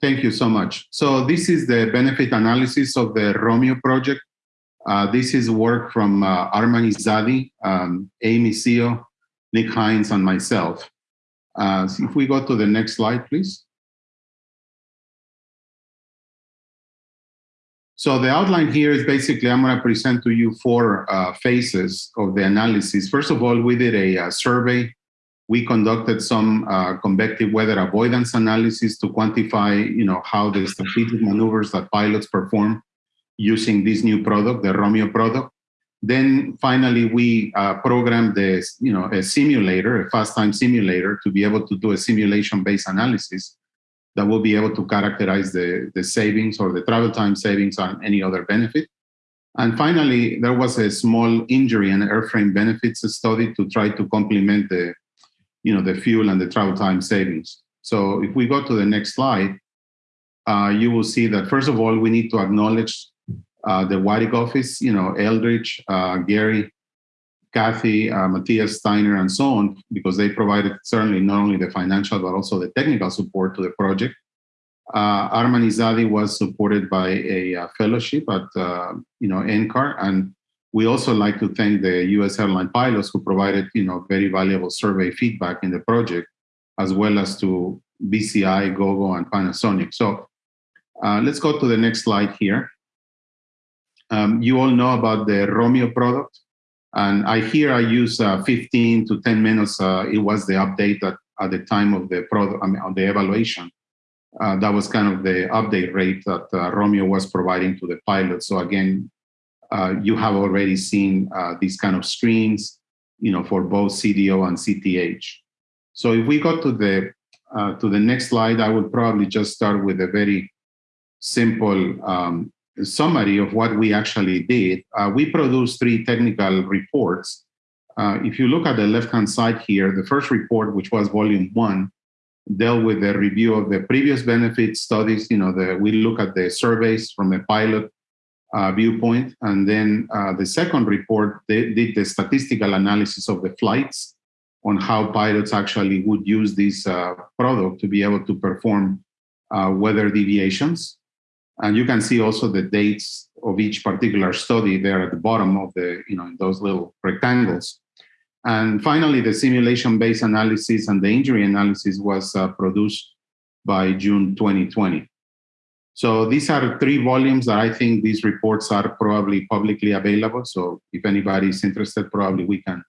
Thank you so much. So this is the benefit analysis of the ROMIO project. Uh, this is work from uh, Arman Izadi, um, Amy Seo, Nick Hinze, and myself. Uh, so if we go to the next slide, please. So the outline here is basically, I'm going to present to you four uh, phases of the analysis. First of all, we did a, a survey. We conducted some uh, convective weather avoidance analysis to quantify, you know, how the strategic maneuvers that pilots perform using this new product, the ROMIO product. Then finally, we uh, programmed this, you know, a simulator, a fast time simulator to be able to do a simulation-based analysis that will be able to characterize the, the savings or the travel time savings on any other benefit. And finally, there was a small injury and airframe benefits study to try to complement the, you know, the fuel and the travel time savings. So if we go to the next slide, uh, you will see that first of all, we need to acknowledge uh, the WTIC office, you know, Eldridge, uh, Gary, Kathy, uh, Matthias Steiner, and so on, because they provided certainly not only the financial, but also the technical support to the project. Uh, Arman Izadi was supported by a, a fellowship at, uh, you know, NCAR, and we also like to thank the U.S. airline pilots who provided, you know, very valuable survey feedback in the project, as well as to BCI, Gogo, and Panasonic. So uh, let's go to the next slide here. Um, you all know about the ROMIO product. And I here I use uh, 15 to 10 minutes. Uh, it was the update at, at the time of the product, I mean, on the evaluation. Uh, that was kind of the update rate that uh, ROMIO was providing to the pilot. So again, uh, you have already seen uh, these kind of screens, you know, for both CDO and CTH. So if we go to the to the next slide, I will probably just start with a very simple um, summary of what we actually did, uh, we produced three technical reports. Uh, if you look at the left-hand side here, the first report, which was volume one, dealt with the review of the previous benefit studies. You know, the, we look at the surveys from a pilot uh, viewpoint. And then uh, the second report, they did the statistical analysis of the flights on how pilots actually would use this uh, product to be able to perform uh, weather deviations. And you can see also the dates of each particular study there at the bottom of the, you know, those little rectangles. And finally, the simulation-based analysis and the injury analysis was uh, produced by June 2020. So these are three volumes that I think these reports are probably publicly available. So if anybody is interested, probably we can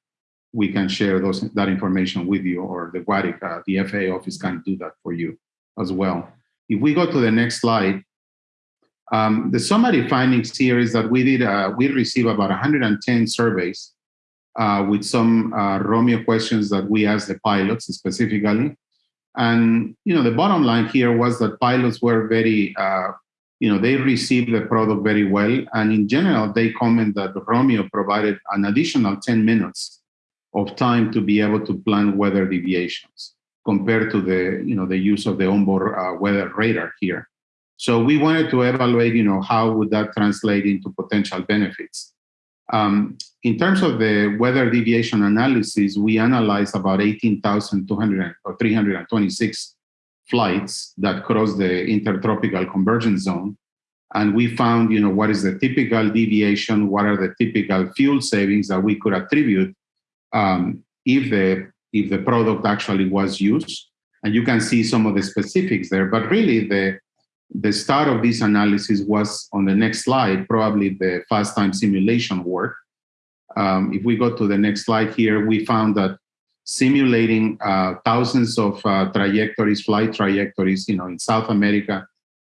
we can share those that information with you or the WTIC, uh, the FAA office can do that for you as well. If we go to the next slide, um, the summary findings here is that we did, uh, we received about 110 surveys uh, with some uh, ROMIO questions that we asked the pilots specifically. And, you know, the bottom line here was that pilots were very, uh, you know, they received the product very well. And in general, they comment that ROMIO provided an additional 10 minutes of time to be able to plan weather deviations compared to the, you know, the use of the onboard uh, weather radar here. So we wanted to evaluate, you know, how would that translate into potential benefits. Um, in terms of the weather deviation analysis, we analyzed about 18,200 or 326 flights that cross the intertropical convergence zone. And we found, you know, what is the typical deviation, what are the typical fuel savings that we could attribute um, if the if the product actually was used. And you can see some of the specifics there, but really the the start of this analysis was on the next slide, probably the fast time simulation work. Um, if we go to the next slide here, we found that simulating uh, thousands of uh, trajectories, flight trajectories, you know, in South America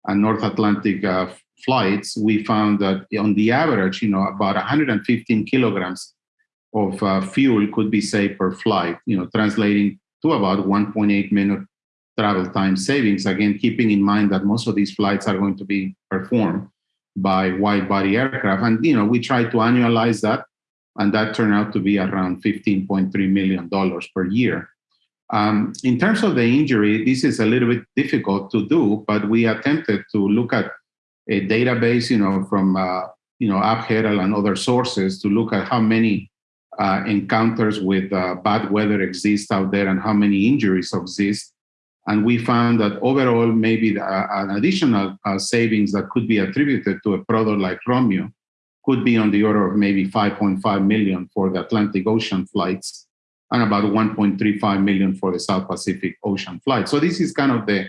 and North Atlantic uh, flights, we found that on the average, you know, about 115 kilograms of uh, fuel could be saved per flight, you know, translating to about 1.8 minute travel time savings, again, keeping in mind that most of these flights are going to be performed by wide body aircraft. And, you know, we try to annualize that, and that turned out to be around $15.3 million per year. Um, in terms of the injury, this is a little bit difficult to do, but we attempted to look at a database, you know, from, uh, you know, AvHerald and other sources to look at how many uh, encounters with uh, bad weather exist out there and how many injuries exist And we found that overall, maybe uh, an additional uh, savings that could be attributed to a product like ROMIO could be on the order of maybe 5.5 million for the Atlantic Ocean flights and about 1.35 million for the South Pacific Ocean flight. So this is kind of the,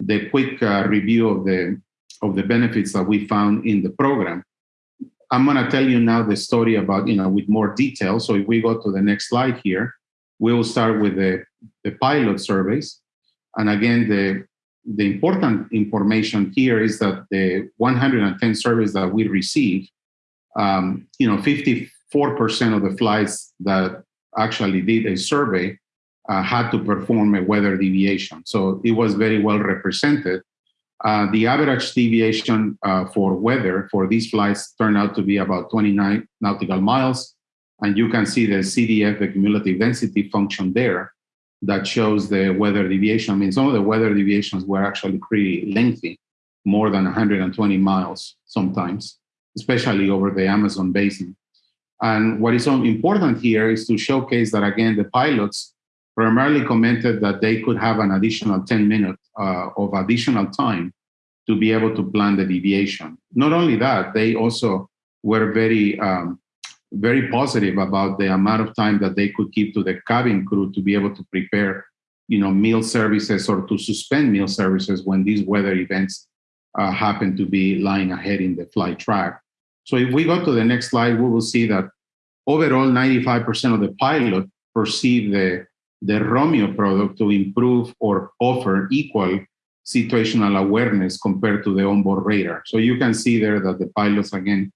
the quick uh, review of the, of the benefits that we found in the program. I'm gonna tell you now the story about, you know, with more detail. So if we go to the next slide here, we will start with the, the pilot surveys. And again, the, the important information here is that the 110 surveys that we received, um, you know, 54% of the flights that actually did a survey uh, had to perform a weather deviation. So it was very well represented. Uh, the average deviation uh, for weather for these flights turned out to be about 29 nautical miles. And you can see the CDF, the cumulative density function there that shows the weather deviation. I mean, some of the weather deviations were actually pretty lengthy, more than 120 miles sometimes, especially over the Amazon basin. And what is so important here is to showcase that, again, the pilots primarily commented that they could have an additional 10 minutes uh, of additional time to be able to plan the deviation. Not only that, they also were very, um, very positive about the amount of time that they could give to the cabin crew to be able to prepare, you know, meal services or to suspend meal services when these weather events uh, happen to be lying ahead in the flight track. So if we go to the next slide, we will see that overall 95% of the pilot perceive the, the ROMIO product to improve or offer equal situational awareness compared to the onboard radar. So you can see there that the pilots, again,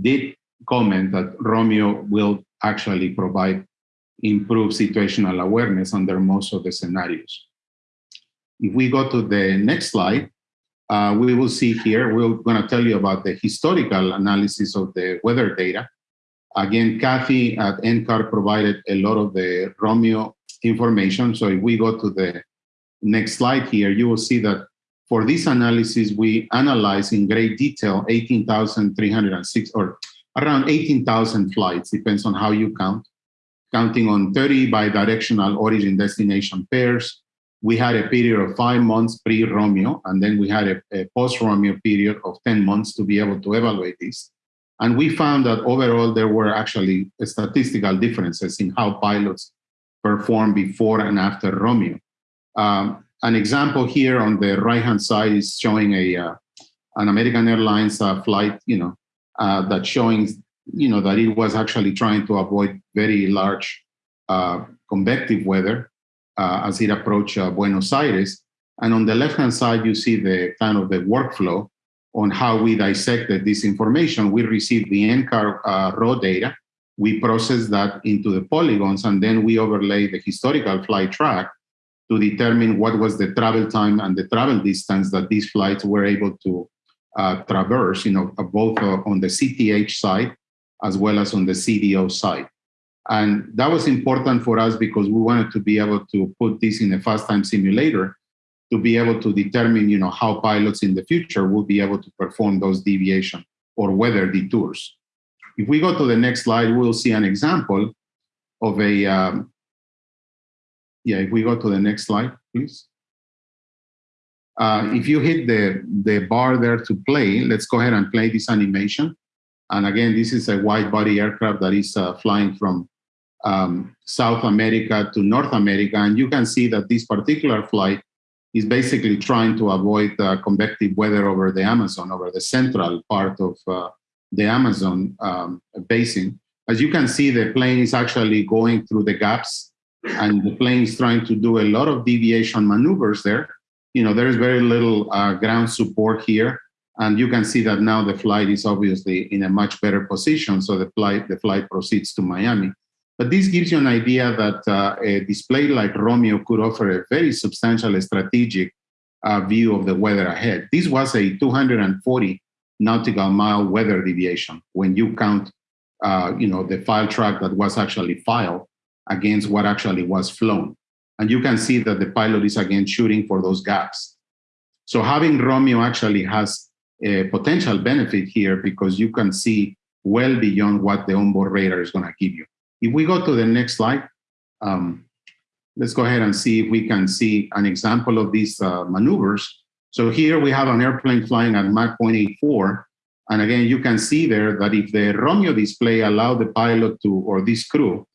did comment that ROMIO will actually provide improved situational awareness under most of the scenarios. If we go to the next slide, uh, we will see here, we're going to tell you about the historical analysis of the weather data. Again, Kathy at NCAR provided a lot of the ROMIO information. So if we go to the next slide here, you will see that for this analysis, we analyze in great detail 18,306 or around 18,000 flights, depends on how you count, counting on 30 bidirectional origin destination pairs, we had a period of five months pre-ROMIO, and then we had a, a post-ROMIO period of 10 months to be able to evaluate this. And we found that overall there were actually statistical differences in how pilots performed before and after ROMIO. Um, an example here on the right-hand side is showing a uh, an American Airlines uh, flight, you know, uh, that showing, you know, that it was actually trying to avoid very large uh, convective weather uh, as it approached uh, Buenos Aires. And on the left-hand side, you see the kind of the workflow on how we dissected this information. We received the NCAR uh, raw data. We processed that into the polygons, and then we overlay the historical flight track to determine what was the travel time and the travel distance that these flights were able to traverse, you know, both uh, on the CTH side as well as on the CDO side. And that was important for us because we wanted to be able to put this in a fast time simulator to be able to determine, you know, how pilots in the future will be able to perform those deviation or weather detours. If we go to the next slide, we'll see an example of a, um, yeah, if we go to the next slide, please. Uh, if you hit the, the bar there to play, let's go ahead and play this animation. And again, this is a wide body aircraft that is uh, flying from um, South America to North America. And you can see that this particular flight is basically trying to avoid uh, convective weather over the Amazon, over the central part of uh, the Amazon um, basin. As you can see, the plane is actually going through the gaps and the plane is trying to do a lot of deviation maneuvers there. You know, there is very little uh, ground support here. And you can see that now the flight is obviously in a much better position. So the flight, the flight proceeds to Miami. But this gives you an idea that uh, a display like ROMIO could offer a very substantial strategic uh, view of the weather ahead. This was a 240 nautical mile weather deviation when you count uh, you know, the file track that was actually filed against what actually was flown. And you can see that the pilot is again shooting for those gaps. So having ROMIO actually has a potential benefit here because you can see well beyond what the onboard radar is going to give you. If we go to the next slide, um, let's go ahead and see if we can see an example of these uh, maneuvers. So here we have an airplane flying at Mach 0.84. And again, you can see there that if the ROMIO display allowed the pilot to, or this crew,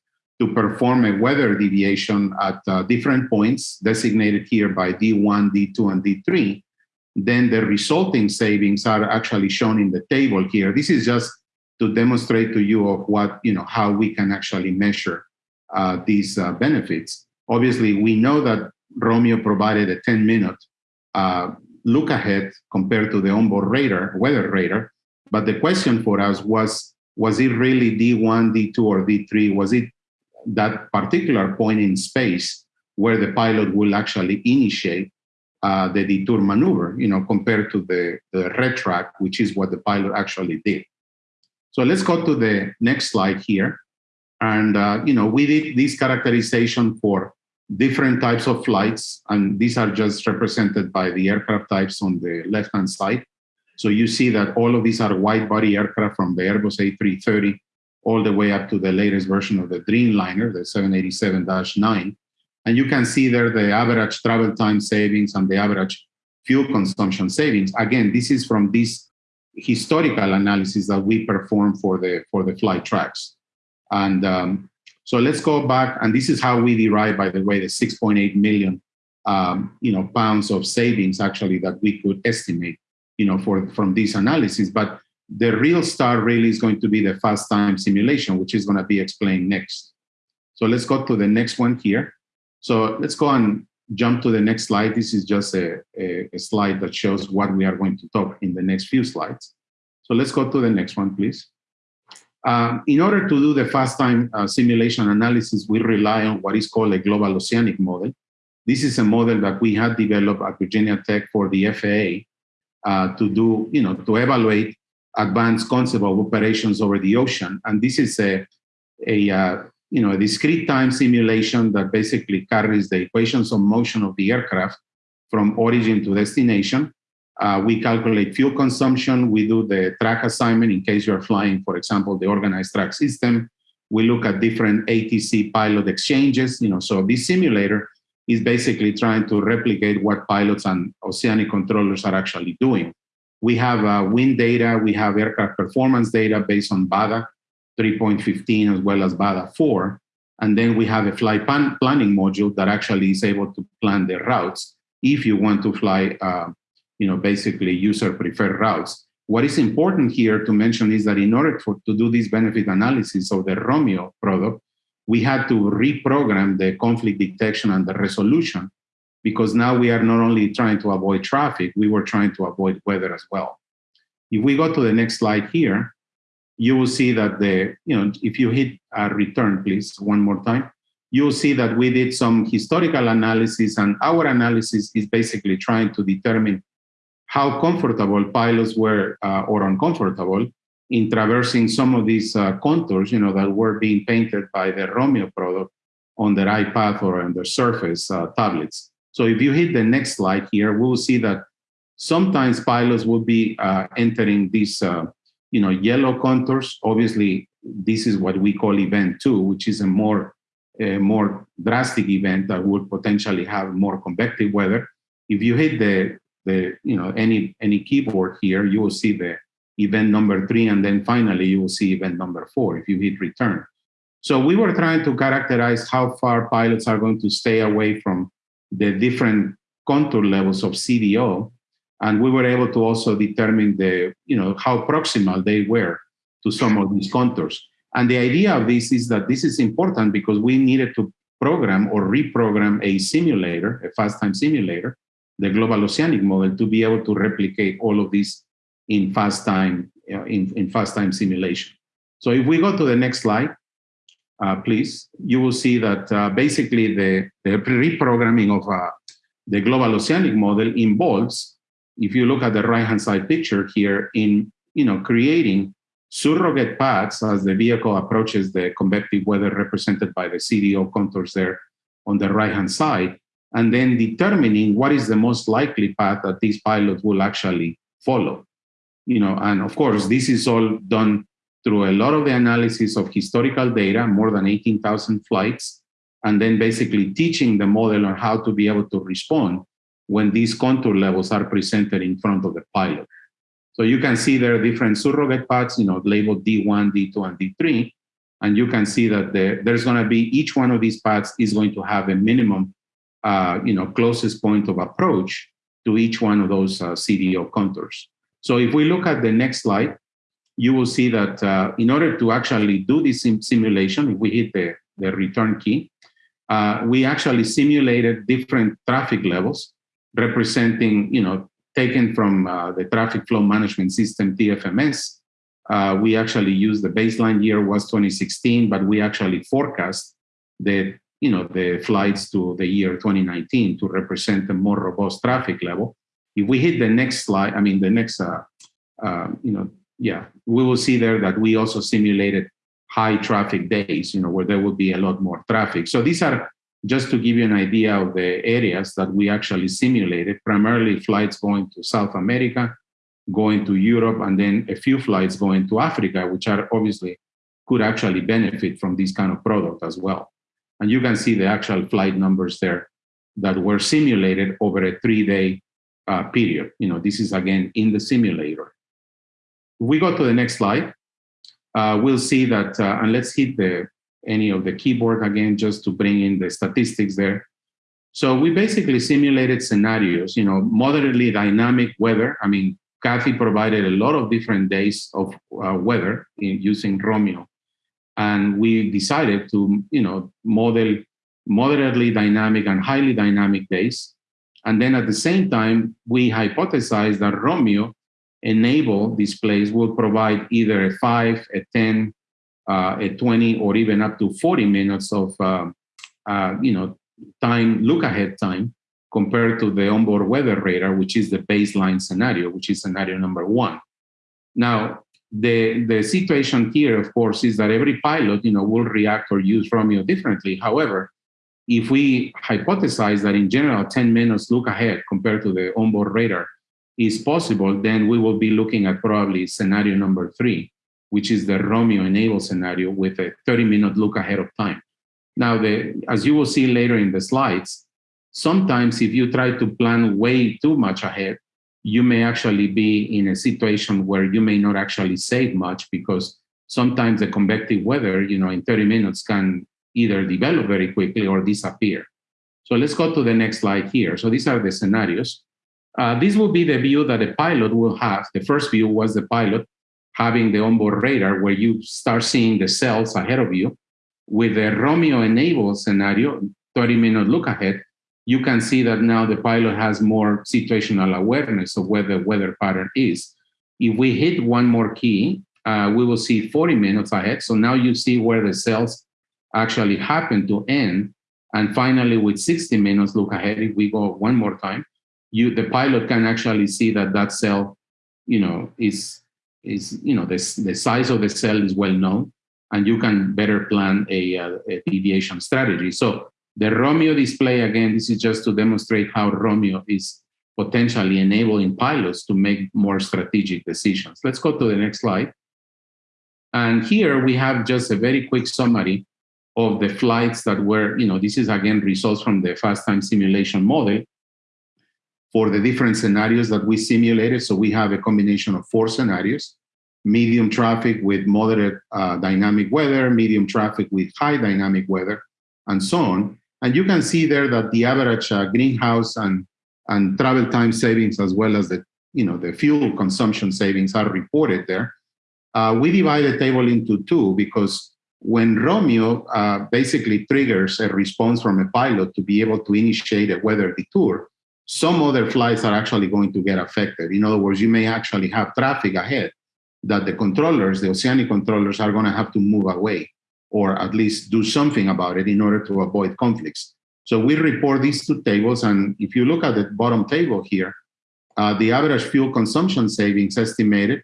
to perform a weather deviation at uh, different points designated here by D1, D2, and D3, then the resulting savings are actually shown in the table here. This is just to demonstrate to you of what, you know, how we can actually measure uh, these uh, benefits. Obviously, we know that ROMIO provided a 10 minute uh, look ahead compared to the onboard radar, weather radar. But the question for us was, was it really D1, D2, or D3? Was it that particular point in space where the pilot will actually initiate uh, the detour maneuver, you know, compared to the, the red track, which is what the pilot actually did. So let's go to the next slide here. And, uh, you know, we did this characterization for different types of flights, and these are just represented by the aircraft types on the left-hand side. So you see that all of these are wide-body aircraft from the Airbus A330 all the way up to the latest version of the Dreamliner, the 787-9. And you can see there the average travel time savings and the average fuel consumption savings. Again, this is from this historical analysis that we perform for the, for the flight tracks. And um, so let's go back, and this is how we derive, by the way, the 6.8 million um, you know, pounds of savings actually that we could estimate, you know, for, from this analysis. But the real star really is going to be the fast time simulation, which is going to be explained next. So let's go to the next one here. So let's go and jump to the next slide. This is just a, a, a, slide that shows what we are going to talk in the next few slides. So let's go to the next one, please. Um, in order to do the fast time uh, simulation analysis, we rely on what is called a global oceanic model. This is a model that we had developed at Virginia Tech for the FAA uh, to do, you know, to evaluate advanced concept of operations over the ocean. And this is a, a uh, you know, a discrete time simulation that basically carries the equations of motion of the aircraft from origin to destination. Uh, we calculate fuel consumption. We do the track assignment in case you're flying, for example, the organized track system. We look at different ATC pilot exchanges. You know, so this simulator is basically trying to replicate what pilots and oceanic controllers are actually doing. We have uh, wind data, we have aircraft performance data based on BADA, 3.15 as well as BADA 4. And then we have a flight plan planning module that actually is able to plan the routes if you want to fly, uh, you know, basically user preferred routes. What is important here to mention is that in order for, to do this benefit analysis of the ROMIO product, we had to reprogram the conflict detection and the resolution because now we are not only trying to avoid traffic, we were trying to avoid weather as well. If we go to the next slide here, you will see that the, you know, if you hit a return, please, one more time, you'll see that we did some historical analysis and our analysis is basically trying to determine how comfortable pilots were uh, or uncomfortable in traversing some of these uh, contours, you know, that were being painted by the ROMIO product on their iPad or on their Surface uh, tablets. So if you hit the next slide here, we will see that sometimes pilots will be uh, entering these uh, you know, yellow contours, obviously, this is what we call event two, which is a more, a more drastic event that would potentially have more convective weather. If you hit the, the, you know, any, any keyboard here, you will see the event number three, and then finally you will see event number four if you hit return. So we were trying to characterize how far pilots are going to stay away from the different contour levels of CDO and we were able to also determine the, you know, how proximal they were to some of these contours. And the idea of this is that this is important because we needed to program or reprogram a simulator, a fast time simulator, the global oceanic model, to be able to replicate all of this in fast time, uh, in, in fast time simulation. So if we go to the next slide, uh, please, you will see that uh, basically the, the reprogramming of uh, the global oceanic model involves if you look at the right-hand side picture here in, you know, creating surrogate paths as the vehicle approaches the convective weather represented by the CDO contours there on the right-hand side, and then determining what is the most likely path that these pilots will actually follow. You know, and of course, this is all done through a lot of the analysis of historical data, more than 18,000 flights, and then basically teaching the model on how to be able to respond when these contour levels are presented in front of the pilot. So you can see there are different surrogate paths, you know, labeled D1, D2, and D3. And you can see that the, there's going to be each one of these paths is going to have a minimum, uh, you know, closest point of approach to each one of those uh, CDO contours. So if we look at the next slide, you will see that uh, in order to actually do this sim simulation, if we hit the, the return key, uh, we actually simulated different traffic levels representing, you know, taken from uh, the traffic flow management system, TFMS. Uh, we actually used the baseline year was 2016, but we actually forecast the, you know, the flights to the year 2019 to represent a more robust traffic level. If we hit the next slide, I mean, the next, uh, uh you know, yeah, we will see there that we also simulated high traffic days, you know, where there will be a lot more traffic. So these are just to give you an idea of the areas that we actually simulated, primarily flights going to South America, going to Europe, and then a few flights going to Africa, which are obviously could actually benefit from this kind of product as well. And you can see the actual flight numbers there that were simulated over a three-day uh, period. You know, this is again in the simulator. We go to the next slide, uh, we'll see that, uh, and let's hit the any of the keyboard again, just to bring in the statistics there. So we basically simulated scenarios, you know, moderately dynamic weather. I mean, Kathy provided a lot of different days of uh, weather in using ROMIO. And we decided to, you know, model moderately dynamic and highly dynamic days. And then at the same time, we hypothesized that ROMIO enable displays will provide either a five, a 10, uh, a 20 or even up to 40 minutes of uh, uh, you know time look ahead time compared to the onboard weather radar which is the baseline scenario which is scenario number one. Now the the situation here of course is that every pilot you know will react or use ROMIO differently. However if we hypothesize that in general 10 minutes look ahead compared to the onboard radar is possible then we will be looking at probably scenario number three which is the ROMIO enable scenario with a 30 minute look ahead of time. Now, the, as you will see later in the slides, sometimes if you try to plan way too much ahead, you may actually be in a situation where you may not actually save much because sometimes the convective weather, you know, in 30 minutes can either develop very quickly or disappear. So let's go to the next slide here. So these are the scenarios. Uh, this will be the view that the pilot will have. The first view was the pilot having the onboard radar where you start seeing the cells ahead of you. With the ROMIO enabled scenario, 30 minute look ahead, you can see that now the pilot has more situational awareness of where the weather pattern is. If we hit one more key, uh, we will see 40 minutes ahead. So now you see where the cells actually happen to end. And finally, with 60 minutes look ahead, if we go one more time, you the pilot can actually see that that cell, you know, is is, you know, the, the size of the cell is well known and you can better plan a, uh, a deviation strategy. So the ROMIO display, again, this is just to demonstrate how ROMIO is potentially enabling pilots to make more strategic decisions. Let's go to the next slide. And here we have just a very quick summary of the flights that were, you know, this is again results from the fast time simulation model for the different scenarios that we simulated. So we have a combination of four scenarios, medium traffic with moderate uh, dynamic weather, medium traffic with high dynamic weather, and so on. And you can see there that the average uh, greenhouse and, and travel time savings, as well as the, you know, the fuel consumption savings are reported there. Uh, we divide the table into two because when ROMIO uh, basically triggers a response from a pilot to be able to initiate a weather detour, some other flights are actually going to get affected. In other words, you may actually have traffic ahead that the controllers, the oceanic controllers, are going to have to move away or at least do something about it in order to avoid conflicts. So we report these two tables, and if you look at the bottom table here, uh, the average fuel consumption savings estimated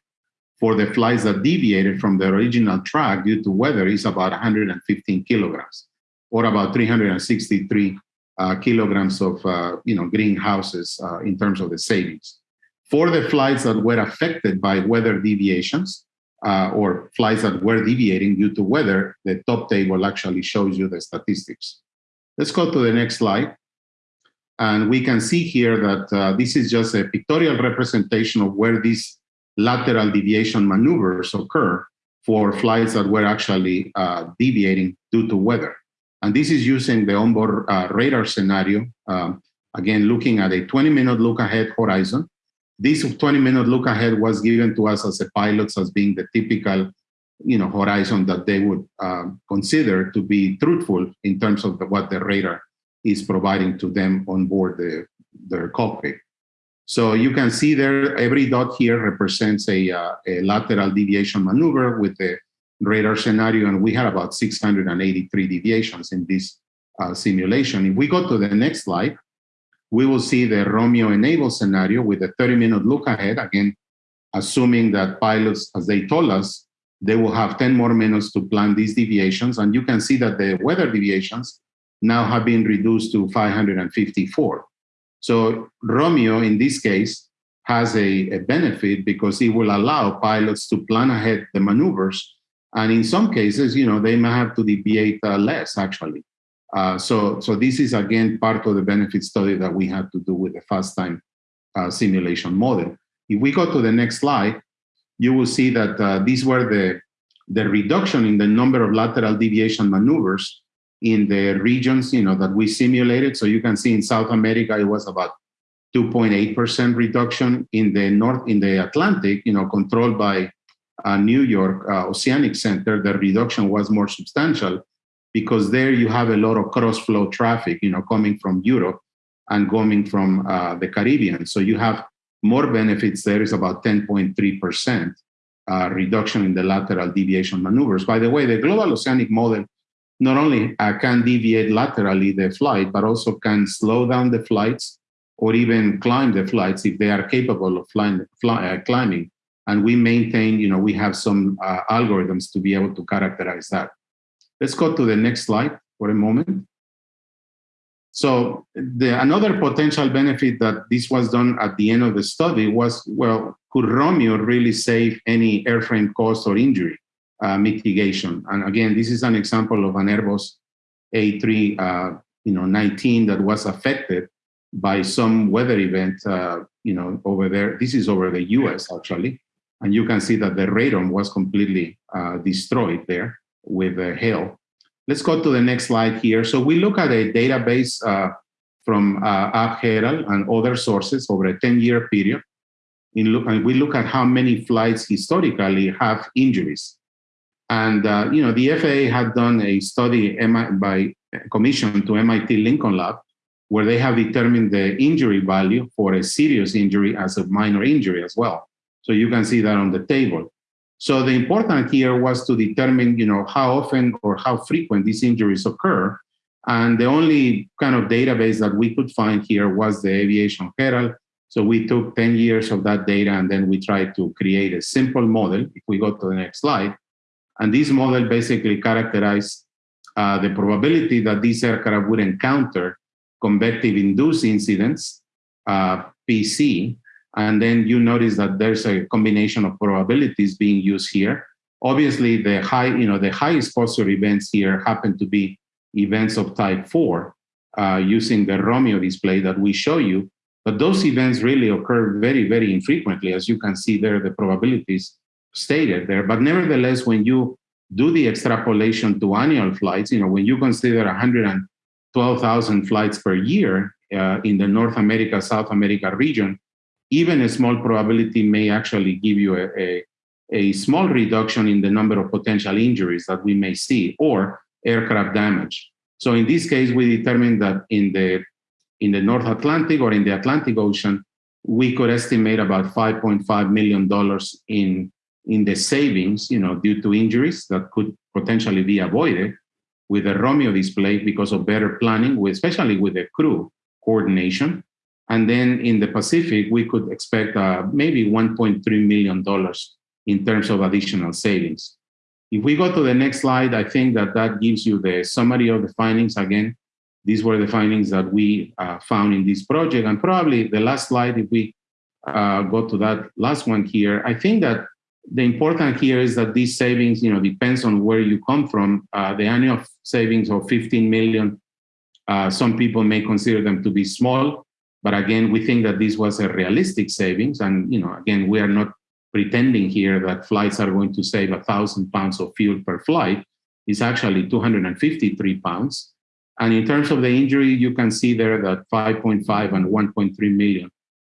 for the flights that deviated from the original track due to weather is about 115 kilograms, or about 363 uh, kilograms of uh, you know greenhouses uh, in terms of the savings. For the flights that were affected by weather deviations uh, or flights that were deviating due to weather, the top table actually shows you the statistics. Let's go to the next slide. And we can see here that uh, this is just a pictorial representation of where these lateral deviation maneuvers occur for flights that were actually uh, deviating due to weather. And this is using the onboard uh, radar scenario, um, again, looking at a 20-minute look-ahead horizon. This 20-minute look-ahead was given to us as a pilots as being the typical you know, horizon that they would um, consider to be truthful in terms of the, what the radar is providing to them on board the, their cockpit. So you can see there, every dot here represents a, uh, a lateral deviation maneuver with the radar scenario, and we had about 683 deviations in this uh, simulation. If we go to the next slide, we will see the ROMIO enable scenario with a 30-minute look ahead, again, assuming that pilots, as they told us, they will have 10 more minutes to plan these deviations. And you can see that the weather deviations now have been reduced to 554. So ROMIO, in this case, has a, a benefit because it will allow pilots to plan ahead the maneuvers. And in some cases, you know, they may have to deviate uh, less, actually. Uh, so, so this is, again, part of the benefit study that we had to do with the fast time uh, simulation model. If we go to the next slide, you will see that uh, these were the, the reduction in the number of lateral deviation maneuvers in the regions you know, that we simulated. So you can see in South America, it was about 2.8% reduction in the North, in the Atlantic, you know, controlled by uh, New York uh, Oceanic Center, the reduction was more substantial because there you have a lot of cross-flow traffic, you know, coming from Europe and coming from uh, the Caribbean. So you have more benefits there is about 10.3% uh, reduction in the lateral deviation maneuvers. By the way, the global oceanic model not only uh, can deviate laterally the flight, but also can slow down the flights or even climb the flights if they are capable of flying, fly, uh, climbing. And we maintain, you know, we have some uh, algorithms to be able to characterize that. Let's go to the next slide for a moment. So the, another potential benefit that this was done at the end of the study was, well, could ROMIO really save any airframe cost or injury uh, mitigation? And again, this is an example of an Airbus A3 uh, you know, 19 that was affected by some weather event, uh, you know, over there. This is over the US actually. And you can see that the radome was completely uh, destroyed there with the hail. Let's go to the next slide here. So we look at a database uh, from uh, and other sources over a 10-year period. Look, and we look at how many flights historically have injuries. And uh, you know, the FAA had done a study by commission to MIT Lincoln Lab, where they have determined the injury value for a serious injury as a minor injury as well. So you can see that on the table. So the important here was to determine, you know, how often or how frequent these injuries occur. And the only kind of database that we could find here was the Aviation Herald. So we took 10 years of that data and then we tried to create a simple model. If we go to the next slide, and this model basically characterized uh, the probability that this aircraft would encounter convective induced incidents, uh, PC, and then you notice that there's a combination of probabilities being used here. Obviously, the high, you know, the high exposure events here happen to be events of type four uh, using the ROMIO display that we show you. But those events really occur very, very infrequently, as you can see there, the probabilities stated there. But nevertheless, when you do the extrapolation to annual flights, you know, when you consider 112,000 flights per year uh, in the North America, South America region, even a small probability may actually give you a, a, a, small reduction in the number of potential injuries that we may see or aircraft damage. So in this case, we determined that in the, in the North Atlantic or in the Atlantic Ocean, we could estimate about $5.5 million in, in the savings, you know, due to injuries that could potentially be avoided with the ROMIO display because of better planning, especially with the crew coordination and then in the Pacific, we could expect uh, maybe $1.3 million in terms of additional savings. If we go to the next slide, I think that that gives you the summary of the findings. Again, these were the findings that we uh, found in this project. And probably the last slide, if we uh, go to that last one here, I think that the important here is that these savings, you know, depends on where you come from. Uh, the annual savings of 15 million Uh, some people may consider them to be small, but again, we think that this was a realistic savings. And, you know, again, we are not pretending here that flights are going to save a thousand pounds of fuel per flight. It's actually 253 pounds. And in terms of the injury, you can see there that 5.5 and 1.3 million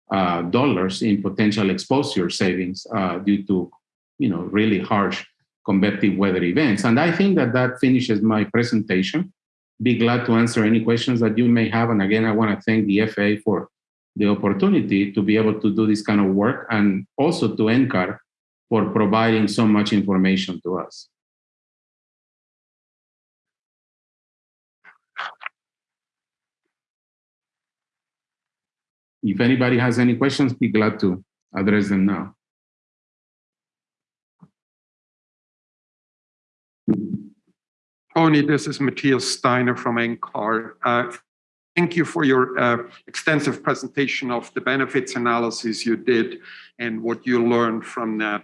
uh, dollars in potential exposure savings uh, due to, you know, really harsh convective weather events. And I think that that finishes my presentation. Be glad to answer any questions that you may have. And again, I want to thank the FAA for the opportunity to be able to do this kind of work and also to NCAR for providing so much information to us. If anybody has any questions, be glad to address them now. Tony, this is Matthias Steiner from NCAR. Uh, thank you for your uh, extensive presentation of the benefits analysis you did and what you learned from that.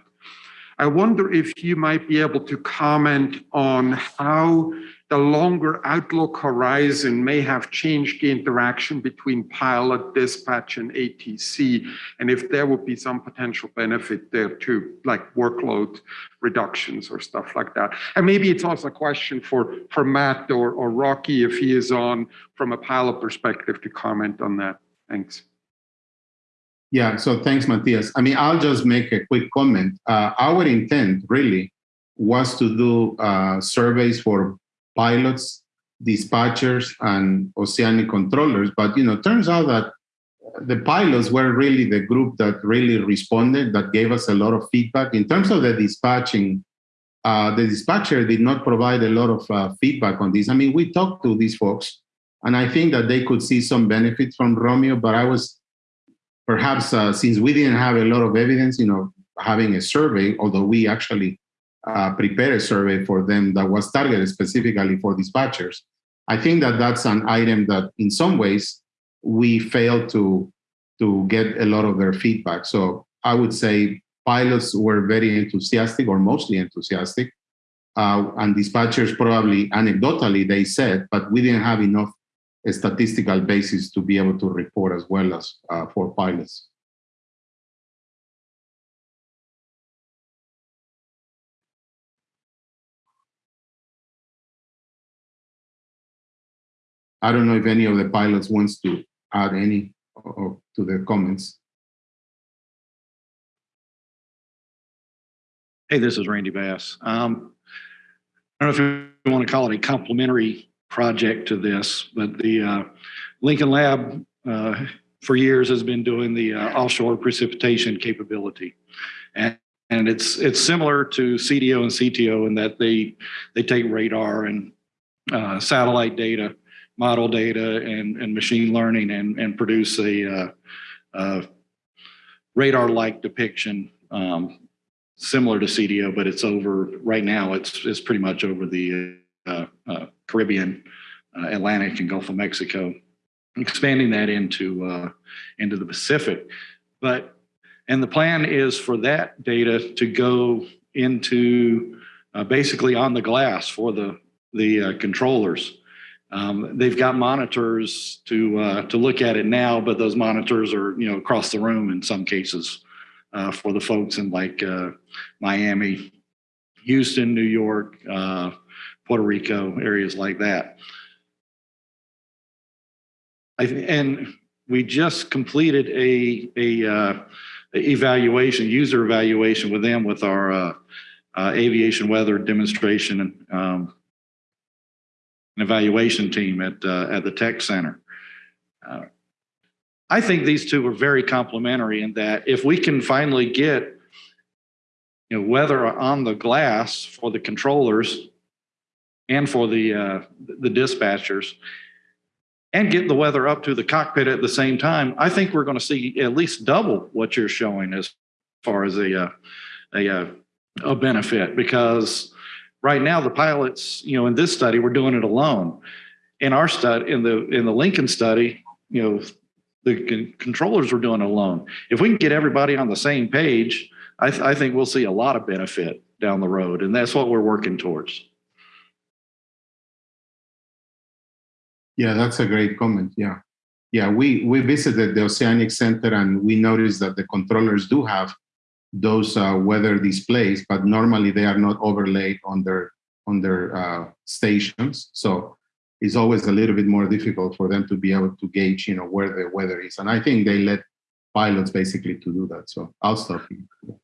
I wonder if you might be able to comment on how the longer outlook horizon may have changed the interaction between pilot, dispatch, and ATC, and if there would be some potential benefit there too, like workload reductions or stuff like that. And maybe it's also a question for, for Matt or, or Rocky, if he is on from a pilot perspective, to comment on that. Thanks. Yeah, so thanks, Matthias. I mean, I'll just make a quick comment. Uh, our intent really was to do uh, surveys for pilots, dispatchers, and oceanic controllers. But you know, turns out that the pilots were really the group that really responded, that gave us a lot of feedback. In terms of the dispatching, uh, the dispatcher did not provide a lot of uh, feedback on this. I mean, we talked to these folks, and I think that they could see some benefits from ROMIO, but I was perhaps uh, since we didn't have a lot of evidence, you know, having a survey, although we actually uh, prepare a survey for them that was targeted specifically for dispatchers. I think that that's an item that in some ways we failed to, to get a lot of their feedback. So I would say pilots were very enthusiastic or mostly enthusiastic. Uh, and dispatchers probably anecdotally they said, but we didn't have enough statistical basis to be able to report as well as uh, for pilots. I don't know if any of the pilots wants to add any to the comments. Hey, this is Randy Bass. Um, I don't know if you want to call it a complementary project to this, but the uh, Lincoln Lab uh, for years has been doing the uh, offshore precipitation capability. And, and it's it's similar to CDO and CTO in that they they take radar and uh, satellite data model data and, and machine learning and, and produce a, uh, radar-like depiction um, similar to CDO, but it's over right now. It's it's pretty much over the uh, uh Caribbean, uh, Atlantic, and Gulf of Mexico, expanding that into uh, into the Pacific. But and the plan is for that data to go into basically on the glass for the the controllers. Um, they've got monitors to uh, to look at it now, but those monitors are you know across the room in some cases uh, for the folks in like uh, Miami, Houston, New York, uh, Puerto Rico, areas like that. I, and we just completed a a uh, evaluation, user evaluation with them with our uh, aviation weather demonstration and um, an evaluation team at, uh, at the tech center. Uh, I think these two are very complementary in that if we can finally get you know, weather on the glass for the controllers and for the, uh, the dispatchers and get the weather up to the cockpit at the same time, I think we're going to see at least double what you're showing as far as a, uh, a, uh, a benefit because right now the pilots, you know, in this study, we're doing it alone. In our study, in the in the Lincoln study, you know, the controllers were doing it alone. If we can get everybody on the same page, I, th I think we'll see a lot of benefit down the road, and that's what we're working towards. Yeah, that's a great comment. Yeah. Yeah, we, we visited the Oceanic Center and we noticed that the controllers do have those uh, weather displays, but normally they are not overlaid on their on their uh, stations. So it's always a little bit more difficult for them to be able to gauge, you know, where the weather is. And I think they let pilots basically to do that. So I'll stop here.